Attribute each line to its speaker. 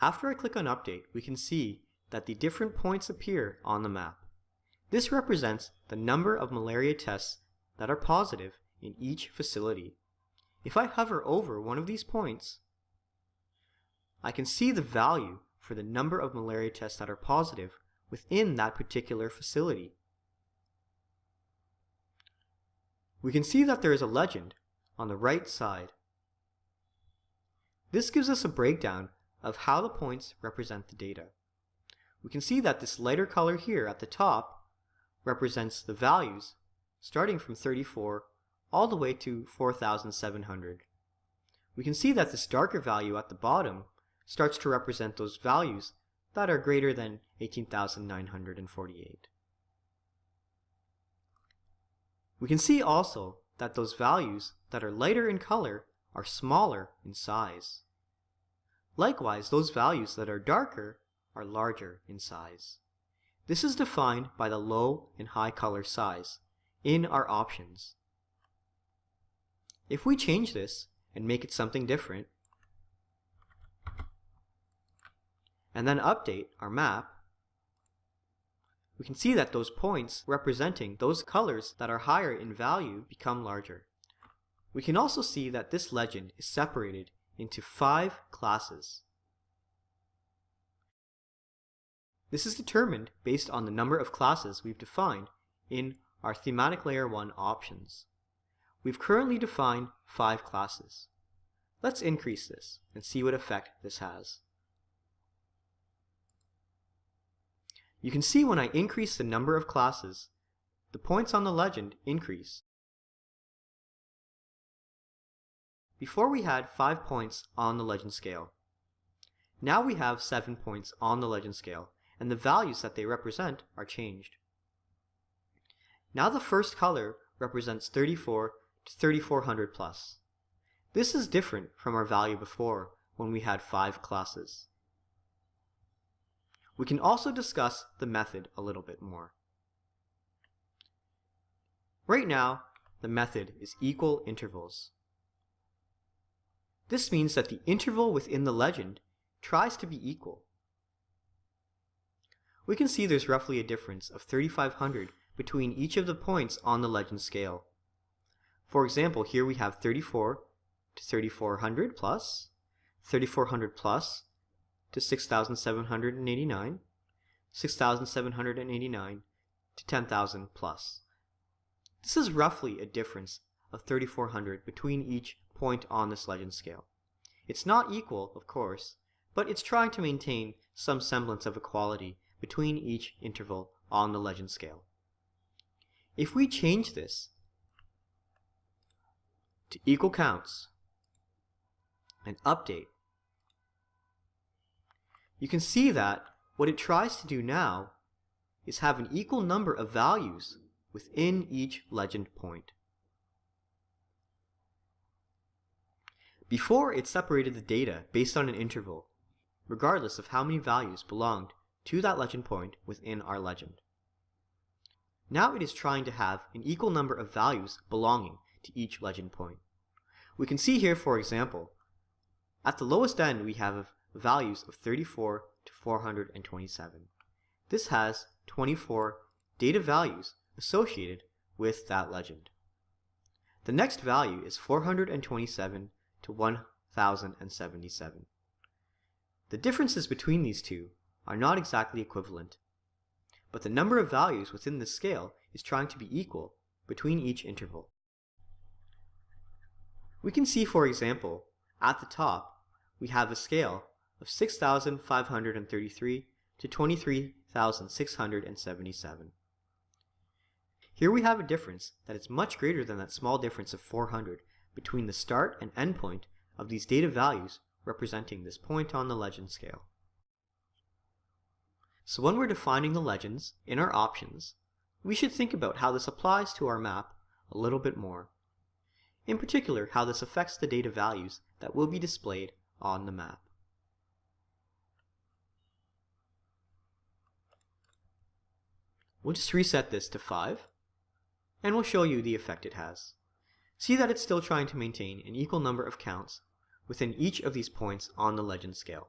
Speaker 1: After I click on Update, we can see that the different points appear on the map. This represents the number of malaria tests that are positive in each facility. If I hover over one of these points, I can see the value for the number of malaria tests that are positive within that particular facility. We can see that there is a legend on the right side. This gives us a breakdown of how the points represent the data. We can see that this lighter color here at the top represents the values starting from 34 all the way to 4,700. We can see that this darker value at the bottom starts to represent those values that are greater than 18,948. We can see also that those values that are lighter in color are smaller in size. Likewise, those values that are darker are larger in size. This is defined by the low and high color size in our options. If we change this and make it something different, and then update our map, we can see that those points representing those colors that are higher in value become larger. We can also see that this legend is separated into five classes. This is determined based on the number of classes we've defined in our Thematic Layer 1 options. We've currently defined five classes. Let's increase this and see what effect this has. You can see when I increase the number of classes, the points on the legend increase. Before we had 5 points on the legend scale. Now we have 7 points on the legend scale, and the values that they represent are changed. Now the first color represents 34 to 3400 plus. This is different from our value before when we had 5 classes. We can also discuss the method a little bit more. Right now, the method is equal intervals. This means that the interval within the legend tries to be equal. We can see there's roughly a difference of 3500 between each of the points on the legend scale. For example, here we have 34 to 3400 plus, 3400 plus to 6789, 6789 to 10,000 plus. This is roughly a difference of 3400 between each point on this legend scale. It's not equal, of course, but it's trying to maintain some semblance of equality between each interval on the legend scale. If we change this to equal counts and update, you can see that what it tries to do now is have an equal number of values within each legend point. Before, it separated the data based on an interval, regardless of how many values belonged to that legend point within our legend. Now it is trying to have an equal number of values belonging to each legend point. We can see here, for example, at the lowest end we have values of 34 to 427. This has 24 data values associated with that legend. The next value is 427 to 1077. The differences between these two are not exactly equivalent, but the number of values within the scale is trying to be equal between each interval. We can see, for example, at the top, we have a scale of 6,533 to 23,677. Here we have a difference that is much greater than that small difference of 400 between the start and end point of these data values representing this point on the legend scale. So when we're defining the legends in our options, we should think about how this applies to our map a little bit more. In particular, how this affects the data values that will be displayed on the map. We'll just reset this to 5, and we'll show you the effect it has. See that it's still trying to maintain an equal number of counts within each of these points on the legend scale.